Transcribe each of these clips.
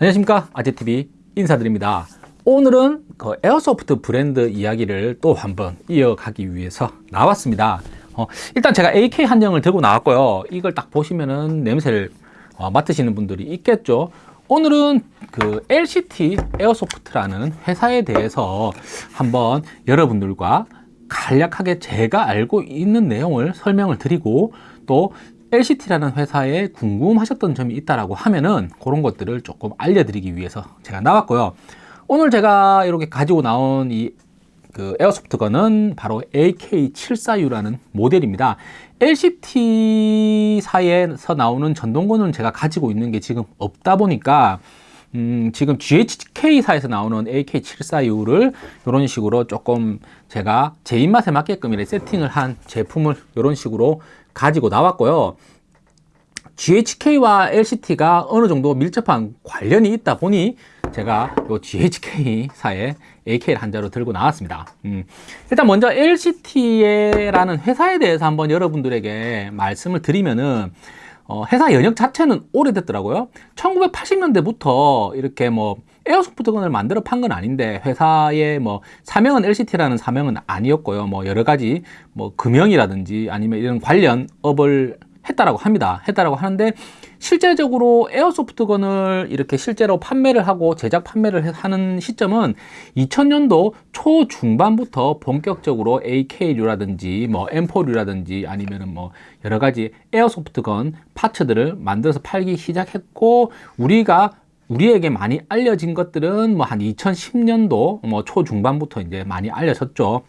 안녕하십니까? 아재TV 인사드립니다. 오늘은 그 airsoft 브랜드 이야기를 또 한번 이어가기 위해서 나왔습니다. 어, 일단 제가 AK 한정을 들고 나왔고요. 이걸 딱 보시면은 냄새를 어, 맡으시는 분들이 있겠죠. 오늘은 그 LCT airsoft라는 회사에 대해서 한번 여러분들과 간략하게 제가 알고 있는 내용을 설명을 드리고 또 LCT라는 회사에 궁금하셨던 점이 있다라고 하면은 그런 것들을 조금 알려드리기 위해서 제가 나왔고요. 오늘 제가 이렇게 가지고 나온 이 그 에어소프트건은 바로 AK746라는 모델입니다. LCT사에서 나오는 전동건은 제가 가지고 있는 게 지금 없다 보니까 음, 지금 GHK사에서 나오는 AK746를 이런 식으로 조금 제가 제 입맛에 맞게끔 이렇게 세팅을 한 제품을 이런 식으로 가지고 나왔고요. GHK와 LCT가 어느 정도 밀접한 관련이 있다 보니 제가 이 GHK사의 AK를 한 자로 들고 나왔습니다. 음, 일단 먼저 LCT라는 회사에 대해서 한번 여러분들에게 말씀을 드리면은 어, 회사 연역 자체는 오래됐더라고요. 1980년대부터 이렇게 뭐 에어소프트건을 만들어 판 건 아닌데 회사의 뭐 사명은 LCT라는 사명은 아니었고요. 뭐 여러 가지 뭐 금형이라든지 아니면 이런 관련 업을 했다라고 합니다. 했다라고 하는데 실제적으로 에어소프트건을 이렇게 실제로 판매를 하고 제작 판매를 하는 시점은 2000년도 초중반부터 본격적으로 AK류라든지 뭐 M4류라든지 아니면은 뭐 여러 가지 에어소프트건 파츠들을 만들어서 팔기 시작했고 우리가 우리에게 많이 알려진 것들은 뭐 한 2010년도 뭐 초중반부터 이제 많이 알려졌죠.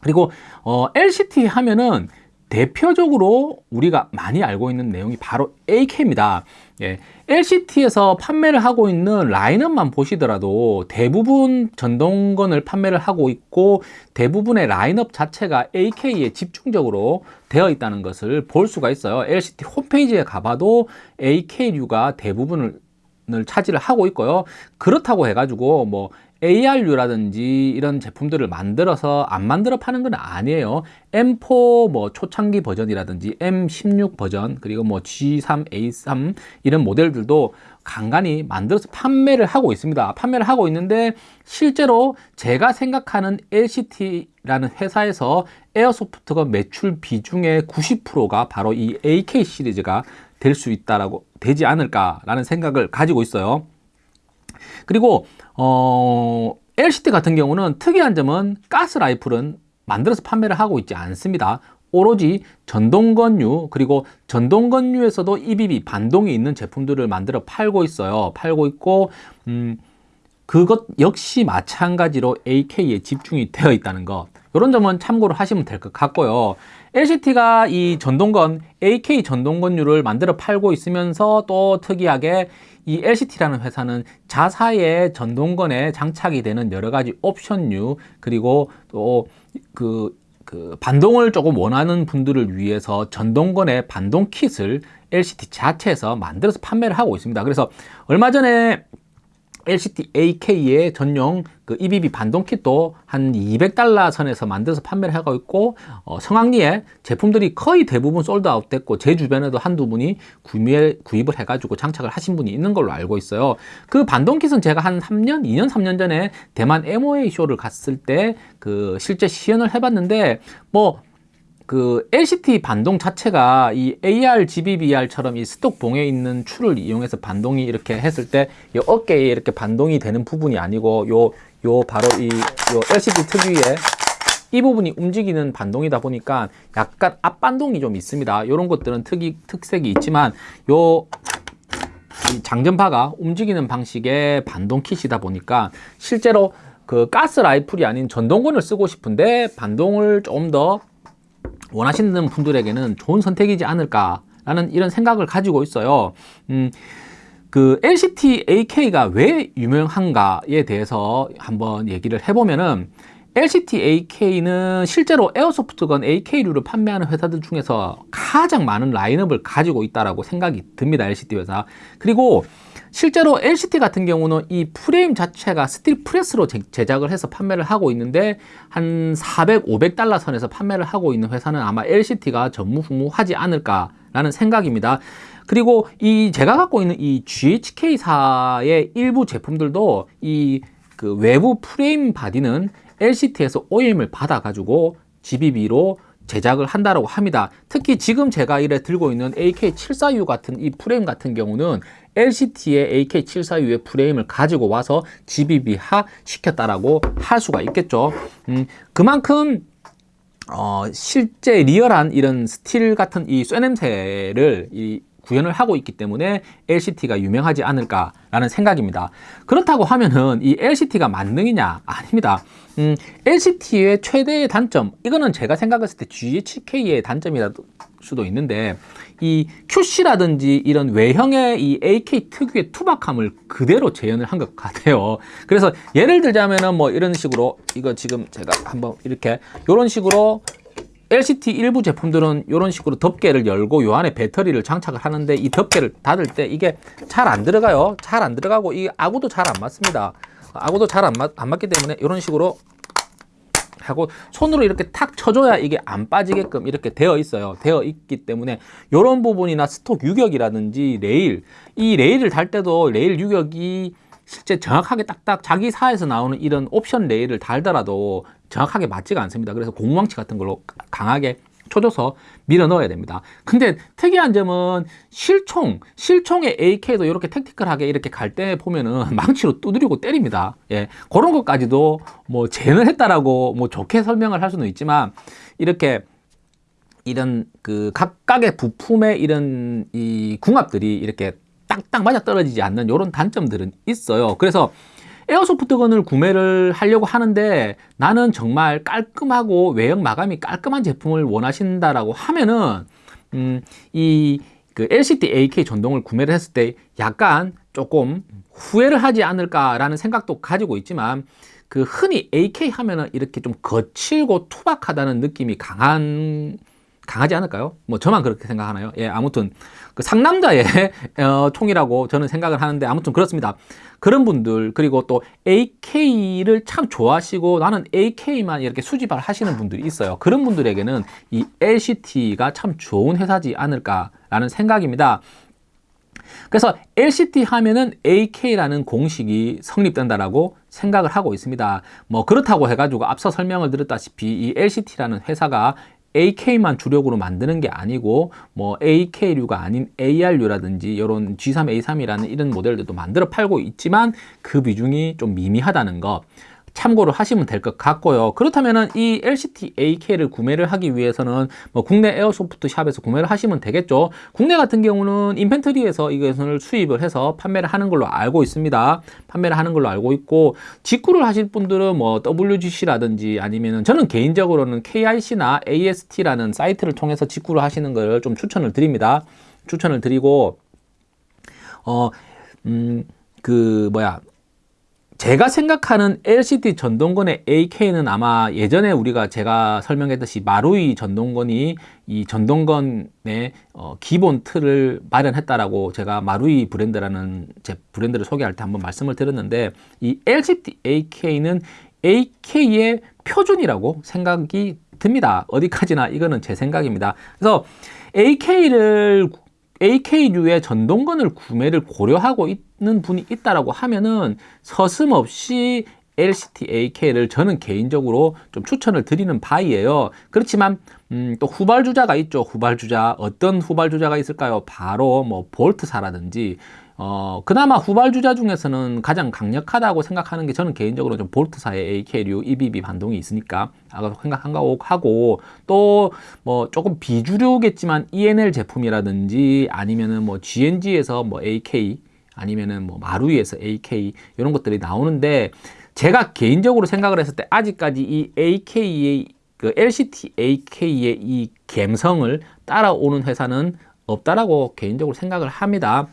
그리고 어 LCT 하면은 대표적으로 우리가 많이 알고 있는 내용이 바로 AK입니다. 예, LCT에서 판매를 하고 있는 라인업만 보시더라도 대부분 전동건을 판매를 하고 있고 대부분의 라인업 자체가 AK에 집중적으로 되어 있다는 것을 볼 수가 있어요. LCT 홈페이지에 가봐도 AK류가 대부분을 차지를 하고 있고요. 그렇다고 해가지고 뭐 ARU라든지 이런 제품들을 만들어서 안 만들어 파는 건 아니에요. M4 뭐 초창기 버전이라든지 M16 버전 그리고 뭐 G3, A3 이런 모델들도 간간히 만들어서 판매를 하고 있습니다. 판매를 하고 있는데 실제로 제가 생각하는 LCT라는 회사에서 에어소프트가 매출 비중의 90%가 바로 이 AK 시리즈가 될 수 있다라고 되지 않을까라는 생각을 가지고 있어요. 그리고 어, LCT 같은 경우는 특이한 점은 가스 라이플은 만들어서 판매를 하고 있지 않습니다. 오로지 전동건류 그리고 전동건류에서도 EBB 반동이 있는 제품들을 만들어 팔고 있어요. 팔고 있고 음, 그것 역시 마찬가지로 AK에 집중이 되어 있다는 것 이런 점은 참고로 하시면 될 것 같고요. LCT가 이 전동건 AK 전동건류를 만들어 팔고 있으면서 또 특이하게 이 LCT라는 회사는 자사의 전동건에 장착이 되는 여러 가지 옵션류 그리고 또그 그 반동을 조금 원하는 분들을 위해서 전동건의 반동 킷을 LCT 자체에서 만들어서 판매를 하고 있습니다. 그래서 얼마 전에 LCT AK의 전용 그 EBB 반동 킷도 한 200달러 선에서 만들어서 판매를 하고 있고 어, 성황리에 제품들이 거의 대부분 솔드아웃 됐고 제 주변에도 한두 분이 구매, 구입을 해가지고 장착을 하신 분이 있는 걸로 알고 있어요. 그 반동 킷은 제가 한 3년, 2년, 3년 전에 대만 MOA 쇼를 갔을 때 그 실제 시연을 해봤는데 뭐 그 LCT 반동 자체가 이 AR, GBBR처럼 이 스톡 봉에 있는 추를 이용해서 반동이 이렇게 했을 때 이 어깨에 이렇게 반동이 되는 부분이 아니고 요, 요 바로 이 요 LCD 특유의 이 부분이 움직이는 반동이다 보니까 약간 앞반동이 좀 있습니다. 이런 것들은 특이, 특색이 있지만 요 장전파가 움직이는 방식의 반동 킷이다 보니까 실제로 그 가스 라이플이 아닌 전동건을 쓰고 싶은데 반동을 좀 더 원하시는 분들에게는 좋은 선택이지 않을까라는 이런 생각을 가지고 있어요. 음, 그 LCT AK가 왜 유명한가에 대해서 한번 얘기를 해보면은 LCT AK는 실제로 에어소프트건 AK류를 판매하는 회사들 중에서 가장 많은 라인업을 가지고 있다라고 생각이 듭니다. LCT 회사. 그리고 실제로 LCT 같은 경우는 이 프레임 자체가 steel press로 제, 제작을 해서 판매를 하고 있는데 한 400, 500달러 선에서 판매를 하고 있는 회사는 아마 LCT가 전무후무하지 않을까라는 생각입니다. 그리고 이 제가 갖고 있는 이 GHK사의 일부 제품들도 이그 외부 프레임 바디는 LCT에서 OEM을 받아가지고 GBB로 제작을 한다고 합니다. 특히 지금 제가 이래 들고 있는 AK746 같은 이 프레임 같은 경우는 LCT의 AK746의 프레임을 가지고 와서 GBB화 시켰다라고 할 수가 있겠죠. 음, 그만큼 어, 실제 리얼한 이런 steel 같은 이 쇠냄새를 이 구현을 하고 있기 때문에 LCT가 유명하지 않을까라는 생각입니다. 그렇다고 하면은 이 LCT가 만능이냐? 아닙니다. 음, LCT의 최대의 단점, 이거는 제가 생각했을 때 GHK의 단점이라 수도 있는데 이 QC라든지 이런 외형의 이 AK 특유의 투박함을 그대로 재현을 한 것 같아요. 그래서 예를 들자면은 뭐 이런 식으로 이거 지금 제가 한번 이렇게 이런 식으로 LCT 일부 제품들은 이런 식으로 덮개를 열고 요 안에 배터리를 장착을 하는데 이 덮개를 닫을 때 이게 잘 안 들어가요. 잘 안 들어가고 이 아구도 잘 안 맞습니다. 아구도 잘안 맞, 안 맞기 때문에 이런 식으로 하고 손으로 이렇게 탁 쳐줘야 이게 안 빠지게끔 이렇게 되어 있어요. 되어 있기 때문에 이런 부분이나 stock 유격이라든지 레일 이 레일을 달 때도 레일 유격이 실제 정확하게 딱딱 자기 사에서 나오는 이런 옵션 레일을 달더라도 정확하게 맞지가 않습니다. 그래서 공망치 같은 걸로 강하게 쳐줘서 밀어 넣어야 됩니다. 근데 특이한 점은 실총, 실총의 AK도 이렇게 tactical하게 이렇게 갈 때 보면은 망치로 두드리고 때립니다. 예. 그런 것까지도 뭐 재는 했다라고 뭐 좋게 설명을 할 수는 있지만 이렇게 이런 그 각각의 부품의 이런 이 궁합들이 이렇게 딱딱 맞아 떨어지지 않는 이런 단점들은 있어요. 그래서 에어소프트건을 구매를 하려고 하는데 나는 정말 깔끔하고 외형 마감이 깔끔한 제품을 원하신다라고 하면은 음, 이 그 LCD AK 전동을 구매를 했을 때 약간 조금 후회를 하지 않을까라는 생각도 가지고 있지만 그 흔히 AK 하면은 이렇게 좀 거칠고 투박하다는 느낌이 강한 강하지 않을까요? 뭐 저만 그렇게 생각하나요? 예, 아무튼 그 상남자의 어, 총이라고 저는 생각을 하는데 아무튼 그렇습니다. 그런 분들 그리고 또 AK를 참 좋아하시고 나는 AK만 이렇게 수집을 하시는 분들이 있어요. 그런 분들에게는 이 LCT가 참 좋은 회사지 않을까라는 생각입니다. 그래서 LCT 하면은 AK라는 공식이 성립된다라고 생각을 하고 있습니다. 뭐 그렇다고 해가지고 앞서 설명을 드렸다시피 이 LCT라는 회사가 AK만 주력으로 만드는 게 아니고 뭐 AK류가 아닌 AR류라든지 이런 G3, A3이라는 이런 모델들도 만들어 팔고 있지만 그 비중이 좀 미미하다는 것 참고를 하시면 될 것 같고요. 그렇다면 이 LCT AK를 구매를 하기 위해서는 뭐 국내 에어소프트 샵에서 구매를 하시면 되겠죠. 국내 같은 경우는 인펜트리에서 이것을 수입을 해서 판매를 하는 걸로 알고 있습니다. 판매를 하는 걸로 알고 있고 직구를 하실 분들은 뭐 WGC라든지 아니면은 저는 개인적으로는 KIC나 AST라는 사이트를 통해서 직구를 하시는 걸 좀 추천을 드립니다. 추천을 드리고 어 음 그 뭐야 제가 생각하는 LCD 전동건의 AK는 아마 예전에 우리가 제가 설명했듯이 마루이 전동건이 이 전동건의 어, 기본 틀을 마련했다라고 제가 마루이 브랜드라는 제 브랜드를 소개할 때 한번 말씀을 드렸는데 이 LCD AK는 AK의 표준이라고 생각이 듭니다. 어디까지나 이거는 제 생각입니다. 그래서 AK를 AK류의 전동건을 구매를 고려하고 있는 분이 있다라고 하면은 서슴없이 LCT AK를 저는 개인적으로 좀 추천을 드리는 바이에요. 그렇지만 음, 또 후발주자가 있죠. 후발주자 어떤 후발주자가 있을까요? 바로 뭐 볼트사라든지 어, 그나마 후발주자 중에서는 가장 강력하다고 생각하는 게 저는 개인적으로 좀 볼트사의 AK류 EBB 반동이 있으니까 생각한 거 하고 또 뭐 조금 비주류겠지만 ENL 제품이라든지 아니면은 뭐 GNG에서 뭐 AK 아니면은 뭐 마루이에서 AK 이런 것들이 나오는데 제가 개인적으로 생각을 했을 때 아직까지 이 AK의 그 LCT AK의 이 감성을 따라오는 회사는 없다라고 개인적으로 생각을 합니다.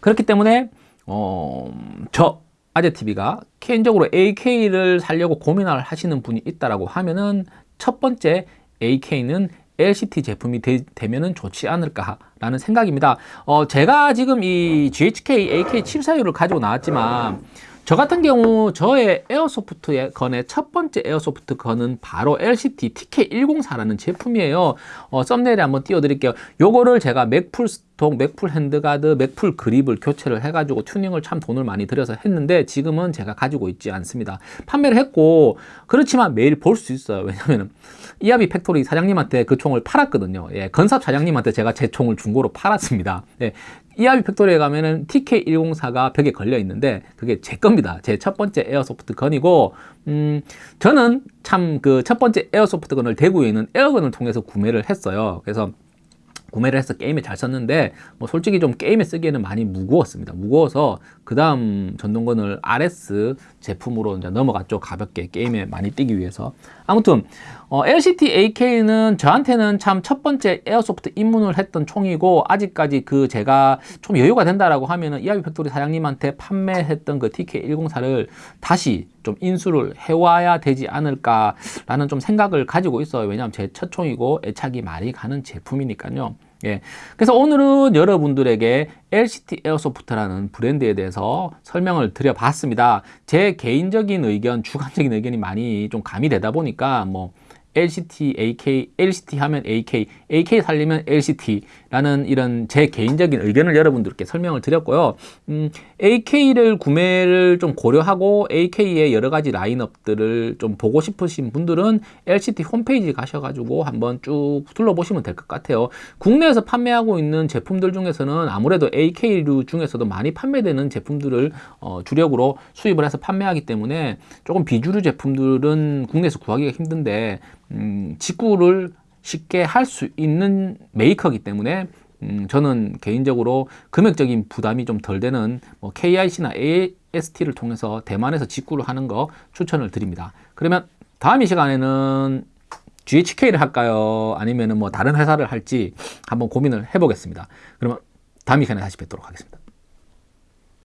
그렇기 때문에 어, 저 아재TV가 개인적으로 AK를 살려고 고민을 하시는 분이 있다라고 하면은 첫 번째 AK는 LCT 제품이 되, 면은 좋지 않을까라는 생각입니다. 어, 제가 지금 이 GHK AK741을 가지고 나왔지만 저 같은 경우 저의 airsoft gun의 첫 번째 airsoft gun은 바로 LCT TK104라는 제품이에요. 어, 썸네일에 한번 띄워드릴게요. 요거를 제가 Magpul stock, Magpul handguard, Magpul 그립을 교체를 해가지고 튜닝을 참 돈을 많이 들여서 했는데 지금은 제가 가지고 있지 않습니다. 판매를 했고 그렇지만 매일 볼 수 있어요. 왜냐면은 이하비 팩토리 사장님한테 그 총을 팔았거든요. 예, gun shop 사장님한테 제가 제 총을 중고로 팔았습니다. 예, 이하비 팩토리에 가면은 TK104가 벽에 걸려 있는데 그게 제 겁니다. 제 첫 번째 airsoft gun이고 음, 저는 참 그 첫 번째 airsoft gun을 대구에 있는 에어건을 통해서 구매를 했어요. 그래서 구매를 해서 게임에 잘 썼는데 뭐 솔직히 좀 게임에 쓰기에는 많이 무거웠습니다. 무거워서 그 다음 전동건을 RS 제품으로 이제 넘어갔죠. 가볍게 게임에 많이 뛰기 위해서. 아무튼 어, LCT AK는 저한테는 참 첫 번째 airsoft 입문을 했던 총이고 아직까지 그 제가 좀 여유가 된다라고 하면은 이하비 팩토리 사장님한테 판매했던 그 TK104를 다시 좀 인수를 해와야 되지 않을까라는 좀 생각을 가지고 있어요. 왜냐하면 제 첫 총이고 애착이 많이 가는 제품이니까요. 예. 그래서 오늘은 여러분들에게 LCT 에어소프트라는 브랜드에 대해서 설명을 드려봤습니다. 제 개인적인 의견, 주관적인 의견이 많이 좀 가미되다 보니까 뭐 LCT, AK, LCT 하면 AK, AK 살리면 LCT라는 이런 제 개인적인 의견을 여러분들께 설명을 드렸고요. 음, AK를 구매를 좀 고려하고 AK의 여러 가지 라인업들을 좀 보고 싶으신 분들은 LCT 홈페이지 가셔가지고 한번 쭉 둘러보시면 될 것 같아요. 국내에서 판매하고 있는 제품들 중에서는 아무래도 AK류 중에서도 많이 판매되는 제품들을 어, 주력으로 수입을 해서 판매하기 때문에 조금 비주류 제품들은 국내에서 구하기가 힘든데 음, 직구를 쉽게 할 수 있는 메이커이기 때문에 음, 저는 개인적으로 금액적인 부담이 좀 덜 되는 뭐 KIC나 AST를 통해서 대만에서 직구를 하는 거 추천을 드립니다. 그러면 다음 이 시간에는 GHK를 할까요? 아니면 뭐 다른 회사를 할지 한번 고민을 해보겠습니다. 그러면 다음 이 시간에 다시 뵙도록 하겠습니다.